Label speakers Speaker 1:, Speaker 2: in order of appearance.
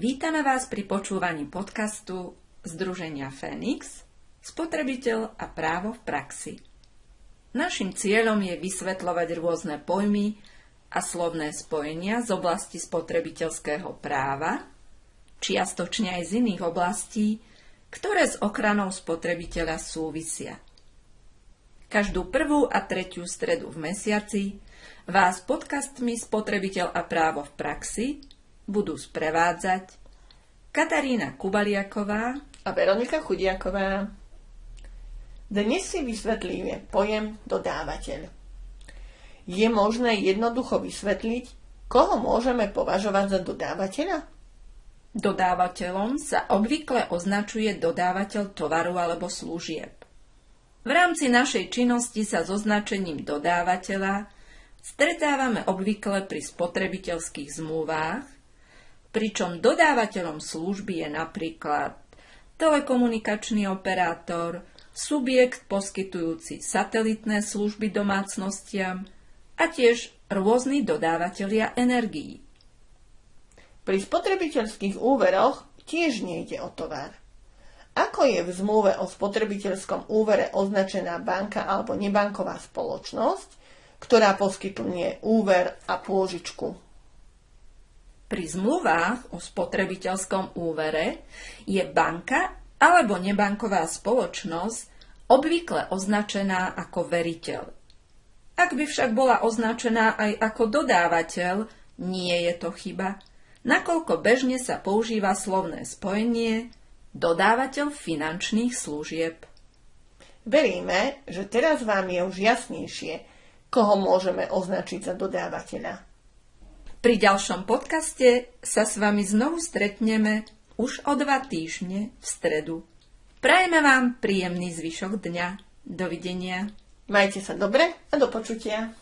Speaker 1: Vítame vás pri počúvaní podcastu Združenia Fénix Spotrebiteľ a právo v praxi. Našim cieľom je vysvetľovať rôzne pojmy a slovné spojenia z oblasti spotrebiteľského práva, čiastočne aj z iných oblastí, ktoré s ochranou spotrebiteľa súvisia. Každú prvú a tretiu stredu v mesiaci vás podcastmi Spotrebiteľ a právo v praxi budú sprevádzať Katarína Kubaliaková
Speaker 2: a Veronika Chudiaková. Dnes si vysvetlíme pojem dodávateľ. Je možné jednoducho vysvetliť, koho môžeme považovať za dodávateľa?
Speaker 1: Dodávateľom sa obvykle označuje dodávateľ tovaru alebo služieb. V rámci našej činnosti sa s označením dodávateľa stretávame obvykle pri spotrebiteľských zmluvách, pričom dodávateľom služby je napríklad telekomunikačný operátor, subjekt poskytujúci satelitné služby domácnostiam a tiež rôzni dodávateľia energií.
Speaker 2: Pri spotrebiteľských úveroch tiež nejde o tovar. Ako je v zmluve o spotrebiteľskom úvere označená banka alebo nebanková spoločnosť, ktorá poskytuje úver a pôžičku.
Speaker 1: Pri zmluvách o spotrebiteľskom úvere je banka alebo nebanková spoločnosť obvykle označená ako veriteľ. Ak by však bola označená aj ako dodávateľ, nie je to chyba, nakoľko bežne sa používa slovné spojenie dodávateľ finančných služieb.
Speaker 2: Veríme, že teraz vám je už jasnejšie, koho môžeme označiť za dodávateľa.
Speaker 1: Pri ďalšom podcaste sa s vami znovu stretneme už o dva týždne v stredu. Prajeme vám príjemný zvyšok dňa. Dovidenia.
Speaker 2: Majte sa dobre a do počutia.